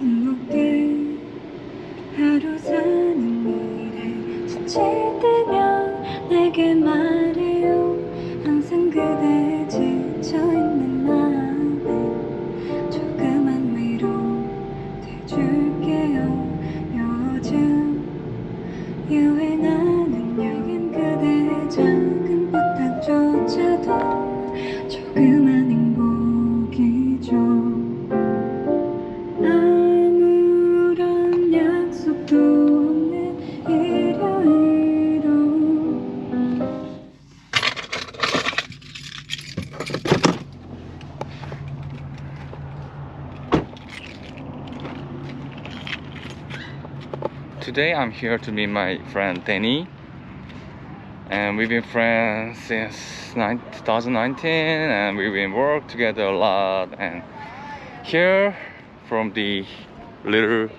행복해 하루 사는 일에 지칠 때면 내게 말해요. 항상 그대 지쳐있는 마음에 조그만 위로 돼줄게요. 조그만 Today I'm here to meet my friend Danny. And we've been friends since 2019 and we've been work together a lot. And here from the little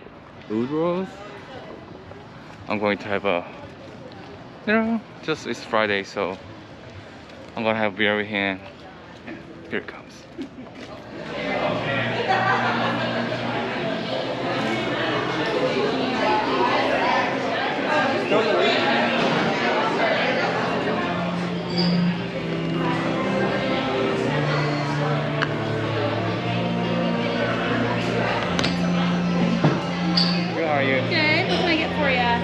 Udros I'm going to have a you know just it's Friday so I'm gonna have beer with him. Here it comes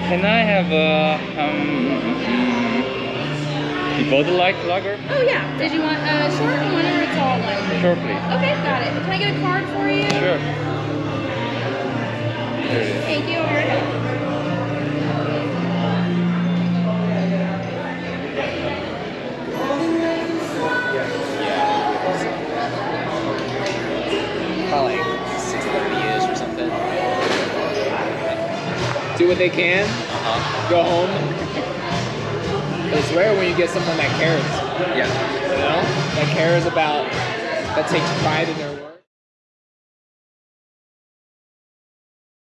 Can I have a um, mm, Bud Light lager? Oh yeah. Did you want a short one or a tall one? Sure, please. Okay, got it. Can I get a card for you? Sure. Do what they can. Uh-huh. Go home. But it's rare when you get someone that cares. Yeah. You know, that cares about, that takes pride in their work.